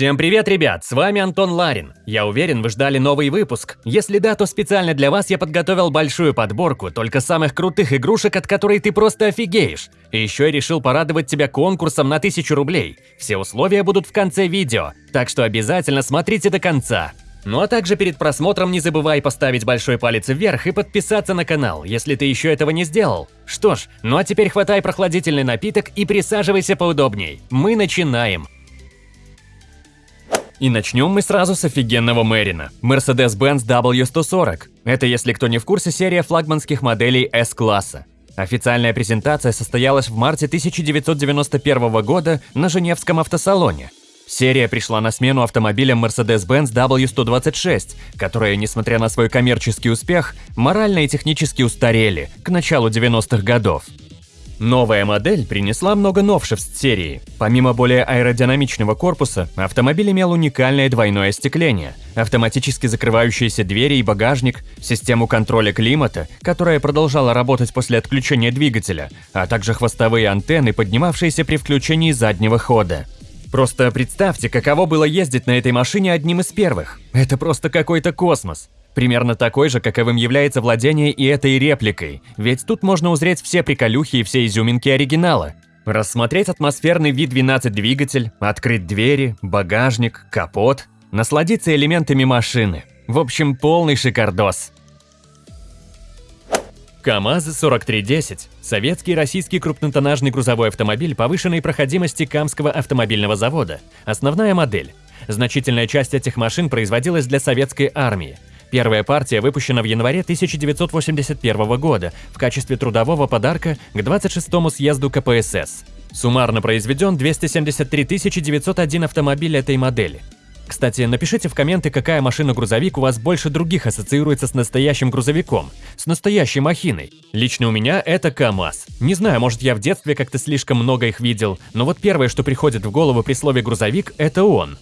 Всем привет, ребят! С вами Антон Ларин. Я уверен, вы ждали новый выпуск. Если да, то специально для вас я подготовил большую подборку только самых крутых игрушек, от которой ты просто офигеешь. И еще я решил порадовать тебя конкурсом на 1000 рублей. Все условия будут в конце видео, так что обязательно смотрите до конца. Ну а также перед просмотром не забывай поставить большой палец вверх и подписаться на канал, если ты еще этого не сделал. Что ж, ну а теперь хватай прохладительный напиток и присаживайся поудобней. Мы начинаем. И начнем мы сразу с офигенного Мэрина – Mercedes-Benz W140. Это, если кто не в курсе, серия флагманских моделей S-класса. Официальная презентация состоялась в марте 1991 года на Женевском автосалоне. Серия пришла на смену автомобилям Mercedes-Benz W126, которые, несмотря на свой коммерческий успех, морально и технически устарели к началу 90-х годов. Новая модель принесла много новшеств серии. Помимо более аэродинамичного корпуса, автомобиль имел уникальное двойное остекление, автоматически закрывающиеся двери и багажник, систему контроля климата, которая продолжала работать после отключения двигателя, а также хвостовые антенны, поднимавшиеся при включении заднего хода. Просто представьте, каково было ездить на этой машине одним из первых. Это просто какой-то космос. Примерно такой же, каковым является владение и этой репликой, ведь тут можно узреть все приколюхи и все изюминки оригинала. Рассмотреть атмосферный V12 двигатель, открыть двери, багажник, капот, насладиться элементами машины. В общем, полный шикардос. КАМАЗ-4310 – советский российский крупнотоннажный грузовой автомобиль повышенной проходимости Камского автомобильного завода. Основная модель. Значительная часть этих машин производилась для советской армии. Первая партия выпущена в январе 1981 года в качестве трудового подарка к 26-му съезду КПСС. Суммарно произведен 273 901 автомобиль этой модели. Кстати, напишите в комменты, какая машина-грузовик у вас больше других ассоциируется с настоящим грузовиком, с настоящей махиной. Лично у меня это КАМАЗ. Не знаю, может я в детстве как-то слишком много их видел, но вот первое, что приходит в голову при слове «грузовик» – это он.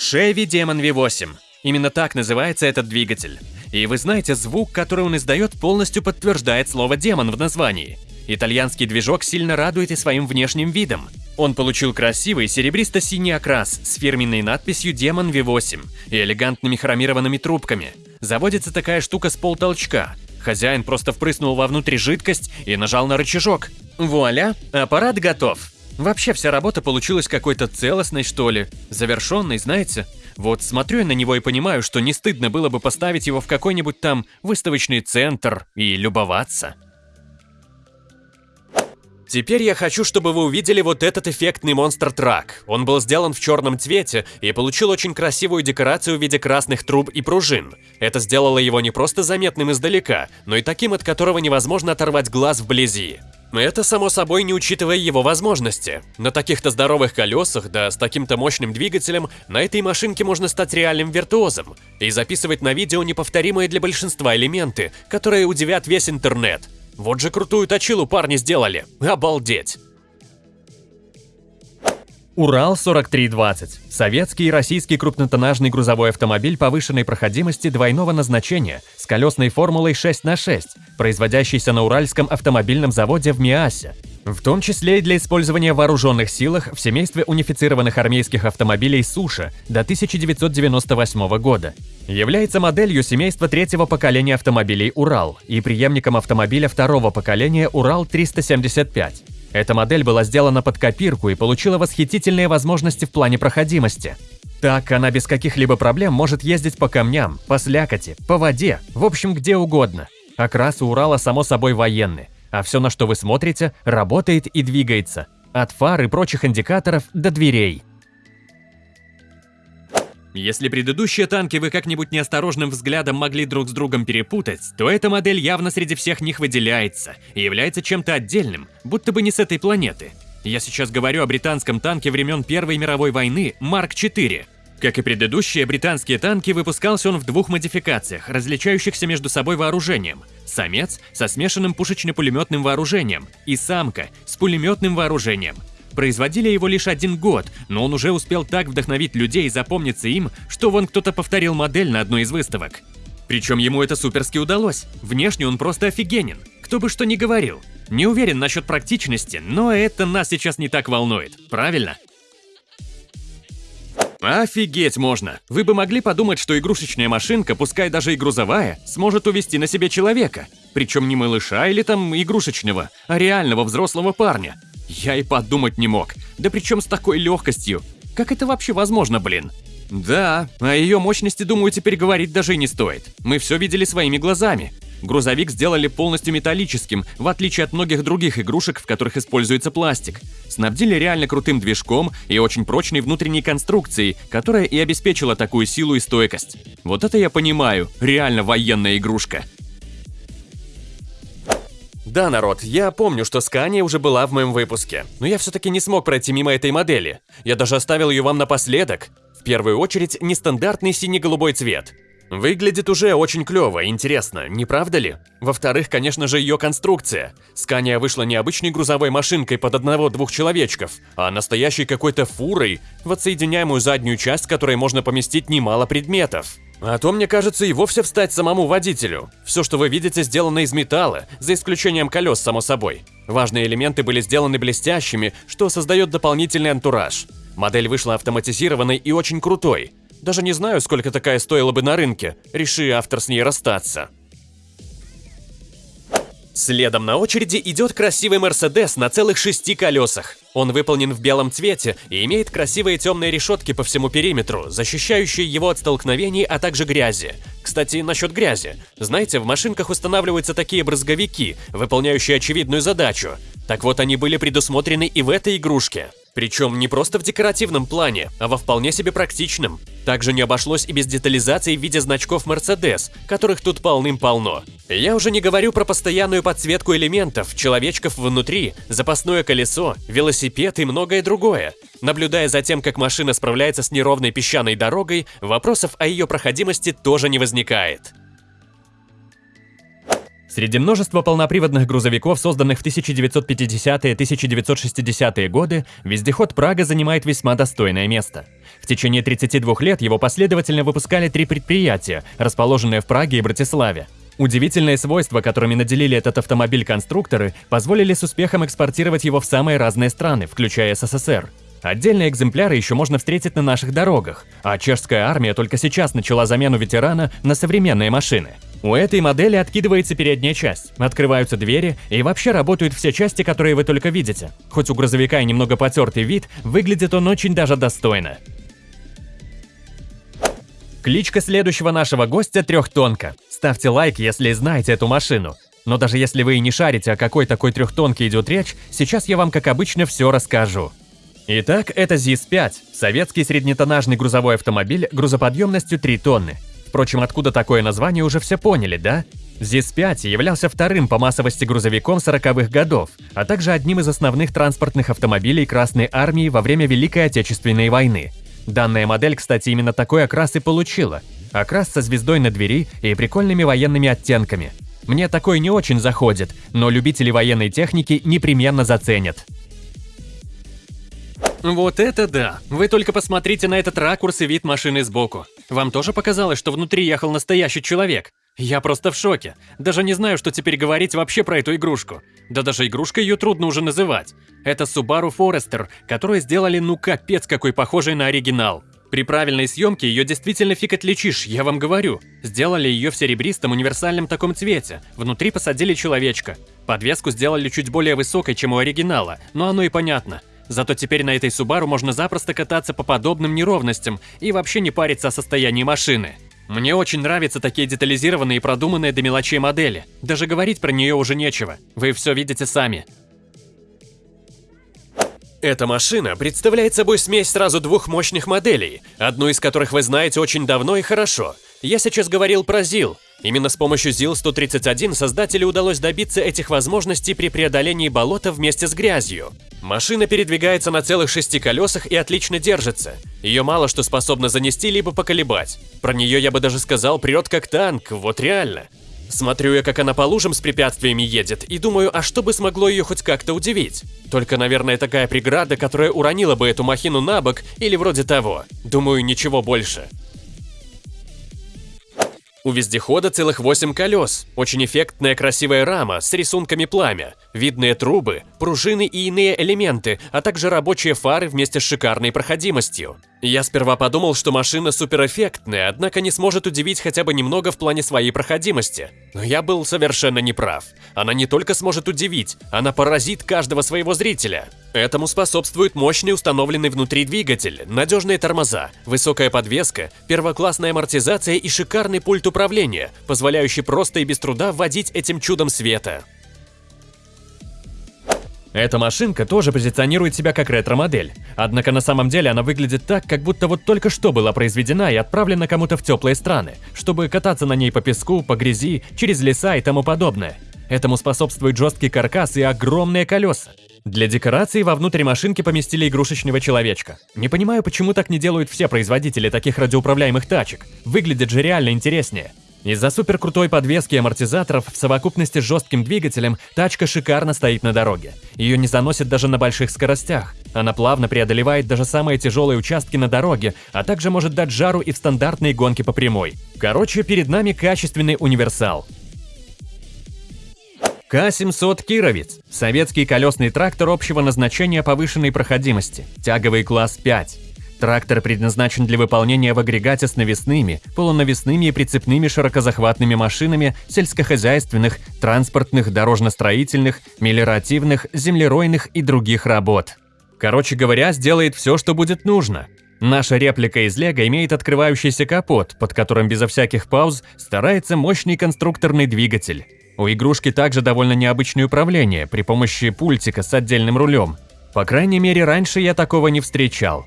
Chevy Demon V8. Именно так называется этот двигатель. И вы знаете, звук, который он издает, полностью подтверждает слово «демон» в названии. Итальянский движок сильно радует и своим внешним видом. Он получил красивый серебристо-синий окрас с фирменной надписью «Демон V8» и элегантными хромированными трубками. Заводится такая штука с полтолчка. Хозяин просто впрыснул вовнутрь жидкость и нажал на рычажок. Вуаля, аппарат готов. Вообще вся работа получилась какой-то целостной, что ли, завершенной, знаете? Вот смотрю я на него и понимаю, что не стыдно было бы поставить его в какой-нибудь там выставочный центр и любоваться. Теперь я хочу, чтобы вы увидели вот этот эффектный монстр-трак. Он был сделан в черном цвете и получил очень красивую декорацию в виде красных труб и пружин. Это сделало его не просто заметным издалека, но и таким, от которого невозможно оторвать глаз вблизи. Это, само собой, не учитывая его возможности. На таких-то здоровых колесах, да с таким-то мощным двигателем, на этой машинке можно стать реальным виртуозом и записывать на видео неповторимые для большинства элементы, которые удивят весь интернет. Вот же крутую точилу парни сделали. Обалдеть! Урал-4320 – советский и российский крупнотоннажный грузовой автомобиль повышенной проходимости двойного назначения с колесной формулой 6 на 6, производящийся на Уральском автомобильном заводе в Миасе, в том числе и для использования в вооруженных силах в семействе унифицированных армейских автомобилей «Суша» до 1998 года. Является моделью семейства третьего поколения автомобилей «Урал» и преемником автомобиля второго поколения «Урал-375». Эта модель была сделана под копирку и получила восхитительные возможности в плане проходимости. Так она без каких-либо проблем может ездить по камням, по слякоти, по воде, в общем, где угодно. Окрас у Урала само собой военный, а все, на что вы смотрите, работает и двигается. От фар и прочих индикаторов до дверей. Если предыдущие танки вы как-нибудь неосторожным взглядом могли друг с другом перепутать, то эта модель явно среди всех них выделяется и является чем-то отдельным, будто бы не с этой планеты. Я сейчас говорю о британском танке времен Первой мировой войны Марк-4. Как и предыдущие британские танки, выпускался он в двух модификациях, различающихся между собой вооружением. Самец со смешанным пушечно-пулеметным вооружением и самка с пулеметным вооружением – Производили его лишь один год, но он уже успел так вдохновить людей и запомниться им, что вон кто-то повторил модель на одной из выставок. Причем ему это суперски удалось. Внешне он просто офигенен. Кто бы что ни говорил. Не уверен насчет практичности, но это нас сейчас не так волнует, правильно? Офигеть можно! Вы бы могли подумать, что игрушечная машинка, пускай даже и грузовая, сможет увести на себе человека. Причем не малыша или там игрушечного, а реального взрослого парня. Я и подумать не мог. Да причем с такой легкостью. Как это вообще возможно, блин? Да, о ее мощности, думаю, теперь говорить даже и не стоит. Мы все видели своими глазами. Грузовик сделали полностью металлическим, в отличие от многих других игрушек, в которых используется пластик. Снабдили реально крутым движком и очень прочной внутренней конструкцией, которая и обеспечила такую силу и стойкость. Вот это я понимаю, реально военная игрушка. Да, народ, я помню, что Скания уже была в моем выпуске, но я все-таки не смог пройти мимо этой модели. Я даже оставил ее вам напоследок. В первую очередь, нестандартный сине-голубой цвет. Выглядит уже очень клево, интересно, не правда ли? Во-вторых, конечно же, ее конструкция. Скания вышла не обычной грузовой машинкой под одного-двух человечков, а настоящей какой-то фурой, в отсоединяемую заднюю часть, которой можно поместить немало предметов. А то, мне кажется, и вовсе встать самому водителю. Все, что вы видите, сделано из металла, за исключением колес, само собой. Важные элементы были сделаны блестящими, что создает дополнительный антураж. Модель вышла автоматизированной и очень крутой. Даже не знаю, сколько такая стоила бы на рынке, реши автор с ней расстаться. Следом на очереди идет красивый Мерседес на целых шести колесах. Он выполнен в белом цвете и имеет красивые темные решетки по всему периметру, защищающие его от столкновений, а также грязи. Кстати, насчет грязи. Знаете, в машинках устанавливаются такие брызговики, выполняющие очевидную задачу. Так вот, они были предусмотрены и в этой игрушке. Причем не просто в декоративном плане, а во вполне себе практичном. Также не обошлось и без детализации в виде значков Mercedes, которых тут полным-полно. Я уже не говорю про постоянную подсветку элементов, человечков внутри, запасное колесо, велосипед и многое другое. Наблюдая за тем, как машина справляется с неровной песчаной дорогой, вопросов о ее проходимости тоже не возникает. Среди множества полноприводных грузовиков, созданных в 1950-1960-е годы, вездеход Прага занимает весьма достойное место. В течение 32 лет его последовательно выпускали три предприятия, расположенные в Праге и Братиславе. Удивительные свойства, которыми наделили этот автомобиль конструкторы, позволили с успехом экспортировать его в самые разные страны, включая СССР. Отдельные экземпляры еще можно встретить на наших дорогах, а чешская армия только сейчас начала замену ветерана на современные машины. У этой модели откидывается передняя часть, открываются двери и вообще работают все части, которые вы только видите. Хоть у грузовика и немного потертый вид, выглядит он очень даже достойно. Кличка следующего нашего гостя трехтонка. Ставьте лайк, если знаете эту машину. Но даже если вы и не шарите, о какой такой трехтонке идет речь, сейчас я вам, как обычно, все расскажу. Итак, это ЗИС-5, советский среднетоннажный грузовой автомобиль грузоподъемностью 3 тонны. Впрочем, откуда такое название уже все поняли, да? ЗИС-5 являлся вторым по массовости грузовиком 40-х годов, а также одним из основных транспортных автомобилей Красной Армии во время Великой Отечественной войны. Данная модель, кстати, именно такой окрас и получила. Окрас со звездой на двери и прикольными военными оттенками. Мне такой не очень заходит, но любители военной техники непременно заценят. Вот это да! Вы только посмотрите на этот ракурс и вид машины сбоку. Вам тоже показалось, что внутри ехал настоящий человек? Я просто в шоке. Даже не знаю, что теперь говорить вообще про эту игрушку. Да даже игрушкой ее трудно уже называть. Это Subaru Forester, которую сделали ну капец какой похожей на оригинал. При правильной съемке ее действительно фиг отличишь, я вам говорю. Сделали ее в серебристом универсальном таком цвете. Внутри посадили человечка. Подвеску сделали чуть более высокой, чем у оригинала, но оно и понятно. Зато теперь на этой Subaru можно запросто кататься по подобным неровностям и вообще не париться о состоянии машины. Мне очень нравятся такие детализированные и продуманные до мелочей модели. Даже говорить про нее уже нечего. Вы все видите сами. Эта машина представляет собой смесь сразу двух мощных моделей, одну из которых вы знаете очень давно и хорошо. Я сейчас говорил про ЗИЛ, Именно с помощью ЗИЛ-131 создателю удалось добиться этих возможностей при преодолении болота вместе с грязью. Машина передвигается на целых шести колесах и отлично держится. Ее мало что способно занести либо поколебать. Про нее я бы даже сказал прет как танк, вот реально. Смотрю я, как она по лужам с препятствиями едет, и думаю, а что бы смогло ее хоть как-то удивить? Только, наверное, такая преграда, которая уронила бы эту махину на бок или вроде того. Думаю, ничего больше. У вездехода целых 8 колес, очень эффектная красивая рама с рисунками пламя, видные трубы, пружины и иные элементы, а также рабочие фары вместе с шикарной проходимостью. Я сперва подумал, что машина суперэффектная, однако не сможет удивить хотя бы немного в плане своей проходимости. Но я был совершенно неправ. Она не только сможет удивить, она поразит каждого своего зрителя. Этому способствует мощный установленный внутри двигатель, надежные тормоза, высокая подвеска, первоклассная амортизация и шикарный пульт управления, позволяющий просто и без труда вводить этим чудом света. Эта машинка тоже позиционирует себя как ретро-модель, однако на самом деле она выглядит так, как будто вот только что была произведена и отправлена кому-то в теплые страны, чтобы кататься на ней по песку, по грязи, через леса и тому подобное. Этому способствует жесткий каркас и огромные колеса. Для декорации вовнутрь машинки поместили игрушечного человечка. Не понимаю, почему так не делают все производители таких радиоуправляемых тачек. Выглядит же реально интереснее. Из-за суперкрутой подвески и амортизаторов в совокупности с жестким двигателем тачка шикарно стоит на дороге. Ее не заносит даже на больших скоростях. Она плавно преодолевает даже самые тяжелые участки на дороге, а также может дать жару и в стандартные гонки по прямой. Короче, перед нами качественный универсал. К-700 «Кировец» – советский колесный трактор общего назначения повышенной проходимости, тяговый класс 5. Трактор предназначен для выполнения в агрегате с навесными, полунавесными и прицепными широкозахватными машинами сельскохозяйственных, транспортных, дорожно-строительных, мелиоративных, землеройных и других работ. Короче говоря, сделает все, что будет нужно. Наша реплика из Лего имеет открывающийся капот, под которым безо всяких пауз старается мощный конструкторный двигатель. У игрушки также довольно необычное управление при помощи пультика с отдельным рулем. По крайней мере, раньше я такого не встречал.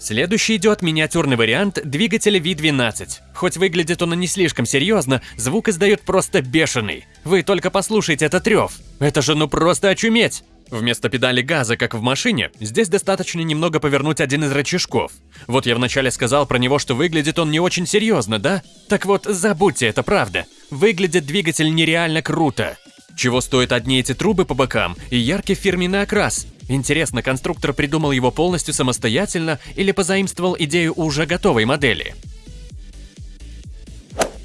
Следующий идет миниатюрный вариант двигателя V12. Хоть выглядит он и не слишком серьезно, звук издает просто бешеный. Вы только послушайте этот рев. Это же ну просто очуметь! Вместо педали газа, как в машине, здесь достаточно немного повернуть один из рычажков. Вот я вначале сказал про него, что выглядит он не очень серьезно, да? Так вот, забудьте, это правда. Выглядит двигатель нереально круто. Чего стоят одни эти трубы по бокам и яркий фирменный окрас? Интересно, конструктор придумал его полностью самостоятельно или позаимствовал идею уже готовой модели?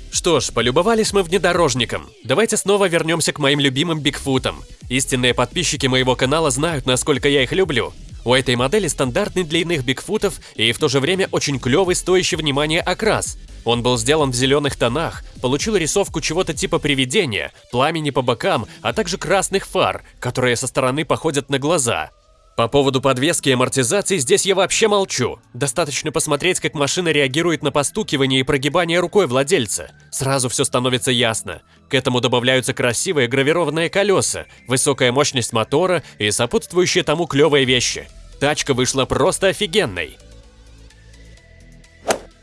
Что ж, полюбовались мы внедорожником. Давайте снова вернемся к моим любимым Бигфутам. Истинные подписчики моего канала знают, насколько я их люблю. У этой модели стандартный для иных Бигфутов и в то же время очень клевый, стоящий внимания окрас. Он был сделан в зеленых тонах, получил рисовку чего-то типа привидения, пламени по бокам, а также красных фар, которые со стороны походят на глаза. По поводу подвески и амортизации здесь я вообще молчу. Достаточно посмотреть, как машина реагирует на постукивание и прогибание рукой владельца. Сразу все становится ясно. К этому добавляются красивые гравированные колеса, высокая мощность мотора и сопутствующие тому клевые вещи. Тачка вышла просто офигенной.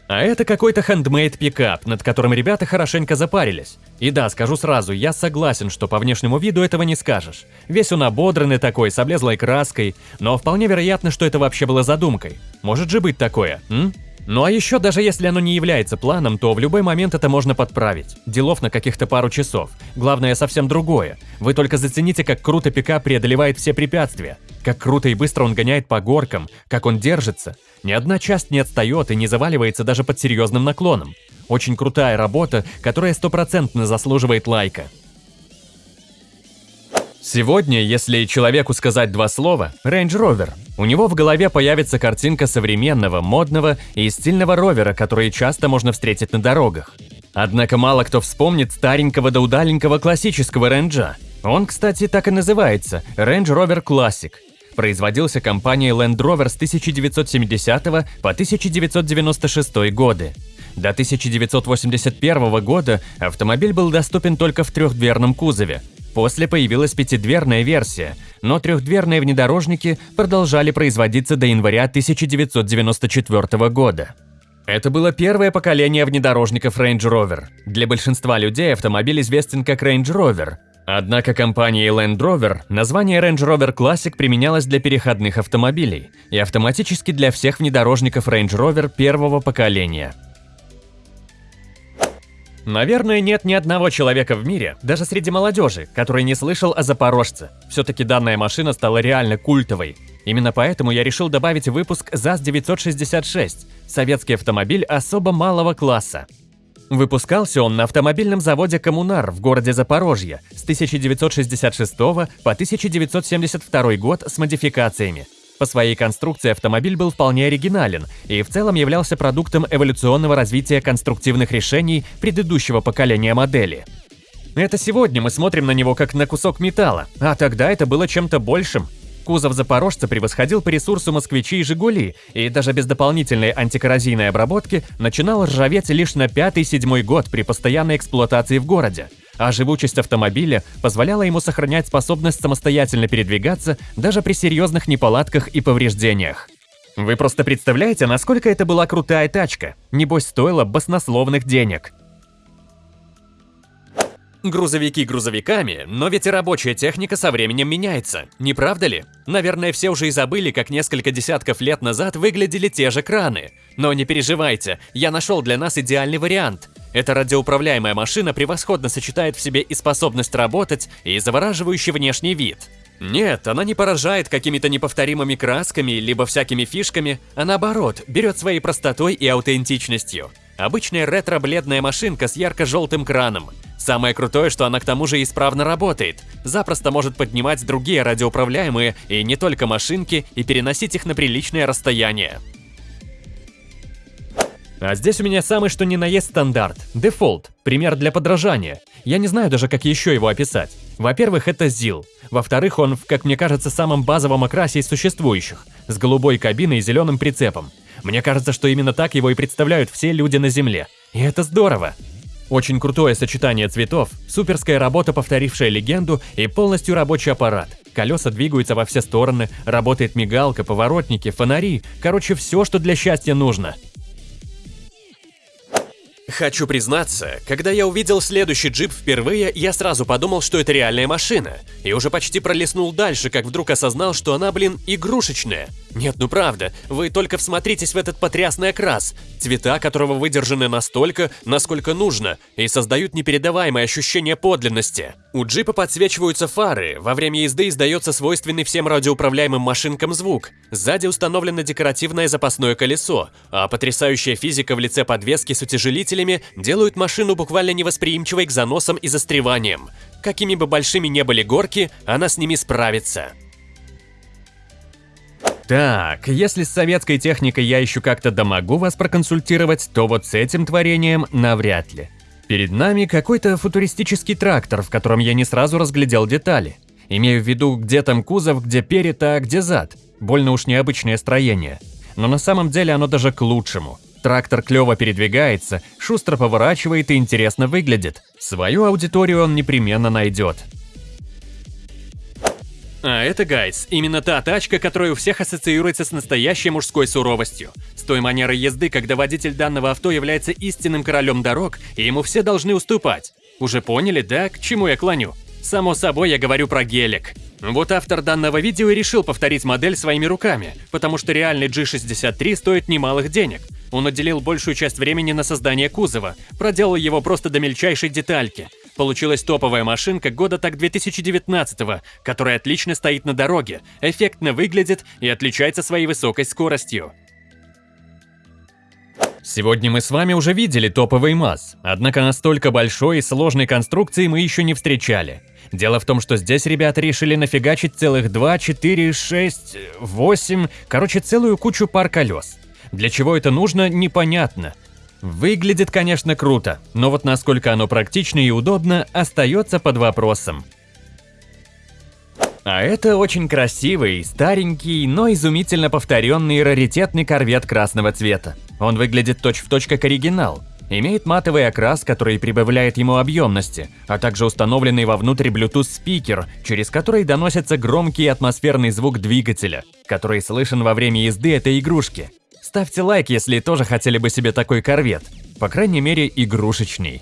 А это какой-то хендмейд пикап, над которым ребята хорошенько запарились. И да, скажу сразу, я согласен, что по внешнему виду этого не скажешь. Весь он ободранный такой, с облезлой краской, но вполне вероятно, что это вообще было задумкой. Может же быть такое, м? Ну а еще, даже если оно не является планом, то в любой момент это можно подправить. Делов на каких-то пару часов. Главное совсем другое. Вы только зацените, как круто пикап преодолевает все препятствия. Как круто и быстро он гоняет по горкам, как он держится. Ни одна часть не отстает и не заваливается даже под серьезным наклоном. Очень крутая работа, которая стопроцентно заслуживает лайка. Сегодня, если человеку сказать два слова, Range Rover, у него в голове появится картинка современного, модного и стильного ровера, который часто можно встретить на дорогах. Однако мало кто вспомнит старенького да удаленького классического ренджа. Он, кстати, так и называется – Range Rover Classic. Производился компанией Land Rover с 1970 по 1996 годы. До 1981 года автомобиль был доступен только в трехдверном кузове, После появилась пятидверная версия, но трехдверные внедорожники продолжали производиться до января 1994 года. Это было первое поколение внедорожников Range Rover. Для большинства людей автомобиль известен как Range Rover. Однако компанией Land Rover название Range Rover Classic применялось для переходных автомобилей и автоматически для всех внедорожников Range Rover первого поколения – Наверное, нет ни одного человека в мире, даже среди молодежи, который не слышал о Запорожце. Все-таки данная машина стала реально культовой. Именно поэтому я решил добавить выпуск ЗАЗ-966 – советский автомобиль особо малого класса. Выпускался он на автомобильном заводе «Коммунар» в городе Запорожье с 1966 по 1972 год с модификациями. По своей конструкции автомобиль был вполне оригинален и в целом являлся продуктом эволюционного развития конструктивных решений предыдущего поколения модели. Это сегодня мы смотрим на него как на кусок металла, а тогда это было чем-то большим – Кузов «Запорожца» превосходил по ресурсу «Москвичи» и «Жигули», и даже без дополнительной антикоррозийной обработки начинал ржаветь лишь на пятый-седьмой год при постоянной эксплуатации в городе. А живучесть автомобиля позволяла ему сохранять способность самостоятельно передвигаться даже при серьезных неполадках и повреждениях. Вы просто представляете, насколько это была крутая тачка? Небось, стоила баснословных денег. Грузовики грузовиками, но ведь и рабочая техника со временем меняется, не правда ли? Наверное, все уже и забыли, как несколько десятков лет назад выглядели те же краны. Но не переживайте, я нашел для нас идеальный вариант. Эта радиоуправляемая машина превосходно сочетает в себе и способность работать, и завораживающий внешний вид. Нет, она не поражает какими-то неповторимыми красками либо всякими фишками, а наоборот, берет своей простотой и аутентичностью. Обычная ретро-бледная машинка с ярко-желтым краном – Самое крутое, что она к тому же исправно работает. Запросто может поднимать другие радиоуправляемые и не только машинки и переносить их на приличное расстояние. А здесь у меня самый что ни на есть стандарт. Дефолт. Пример для подражания. Я не знаю даже, как еще его описать. Во-первых, это ZIL. Во-вторых, он в, как мне кажется, самом базовом окрасе из существующих. С голубой кабиной и зеленым прицепом. Мне кажется, что именно так его и представляют все люди на Земле. И это здорово. Очень крутое сочетание цветов, суперская работа, повторившая легенду, и полностью рабочий аппарат. Колеса двигаются во все стороны, работает мигалка, поворотники, фонари. Короче, все, что для счастья нужно. Хочу признаться, когда я увидел следующий джип впервые, я сразу подумал, что это реальная машина. И уже почти пролистнул дальше, как вдруг осознал, что она, блин, игрушечная. Нет, ну правда, вы только всмотритесь в этот потрясный окрас, цвета которого выдержаны настолько, насколько нужно, и создают непередаваемое ощущение подлинности. У джипа подсвечиваются фары, во время езды издается свойственный всем радиоуправляемым машинкам звук, сзади установлено декоративное запасное колесо, а потрясающая физика в лице подвески с утяжелителями делают машину буквально невосприимчивой к заносам и застреваниям. Какими бы большими не были горки, она с ними справится. Так, если с советской техникой я еще как-то домогу вас проконсультировать, то вот с этим творением навряд ли. Перед нами какой-то футуристический трактор, в котором я не сразу разглядел детали. Имею в виду, где там кузов, где перед, а где зад. Больно уж необычное строение. Но на самом деле оно даже к лучшему. Трактор клево передвигается, шустро поворачивает и интересно выглядит. Свою аудиторию он непременно найдет. А это, гайс, именно та тачка, которая у всех ассоциируется с настоящей мужской суровостью. С той манерой езды, когда водитель данного авто является истинным королем дорог, и ему все должны уступать. Уже поняли, да, к чему я клоню? Само собой, я говорю про гелик. Вот автор данного видео и решил повторить модель своими руками, потому что реальный G63 стоит немалых денег. Он уделил большую часть времени на создание кузова, проделал его просто до мельчайшей детальки – Получилась топовая машинка года так 2019-го, которая отлично стоит на дороге, эффектно выглядит и отличается своей высокой скоростью. Сегодня мы с вами уже видели топовый МАЗ, однако настолько большой и сложной конструкции мы еще не встречали. Дело в том, что здесь ребята решили нафигачить целых 2, 4, 6, 8, короче, целую кучу пар колес. Для чего это нужно, непонятно. Выглядит, конечно, круто, но вот насколько оно практично и удобно, остается под вопросом. А это очень красивый, старенький, но изумительно повторенный раритетный корвет красного цвета. Он выглядит точь-в-точь точь как оригинал. Имеет матовый окрас, который прибавляет ему объемности, а также установленный вовнутрь Bluetooth спикер, через который доносится громкий атмосферный звук двигателя, который слышен во время езды этой игрушки. Ставьте лайк, если тоже хотели бы себе такой корвет. По крайней мере, игрушечный.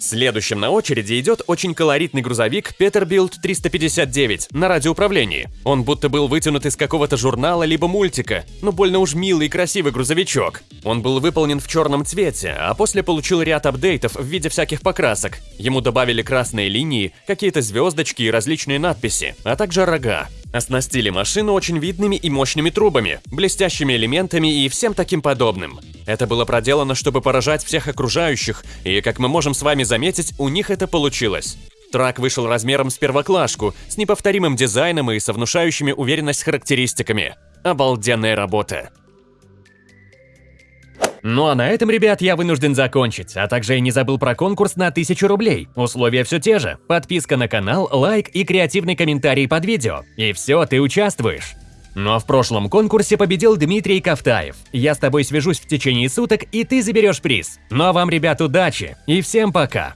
Следующим на очереди идет очень колоритный грузовик Peterbilt 359 на радиоуправлении. Он будто был вытянут из какого-то журнала либо мультика, но больно уж милый и красивый грузовичок. Он был выполнен в черном цвете, а после получил ряд апдейтов в виде всяких покрасок. Ему добавили красные линии, какие-то звездочки и различные надписи, а также рога. Оснастили машину очень видными и мощными трубами, блестящими элементами и всем таким подобным. Это было проделано, чтобы поражать всех окружающих, и, как мы можем с вами заметить, у них это получилось. Трак вышел размером с первоклашку, с неповторимым дизайном и со внушающими уверенность характеристиками. Обалденная работа. Ну а на этом, ребят, я вынужден закончить, а также я не забыл про конкурс на 1000 рублей. Условия все те же. Подписка на канал, лайк и креативный комментарий под видео. И все, ты участвуешь. Но в прошлом конкурсе победил Дмитрий Кавтаев. Я с тобой свяжусь в течение суток, и ты заберешь приз. Ну а вам, ребят, удачи и всем пока!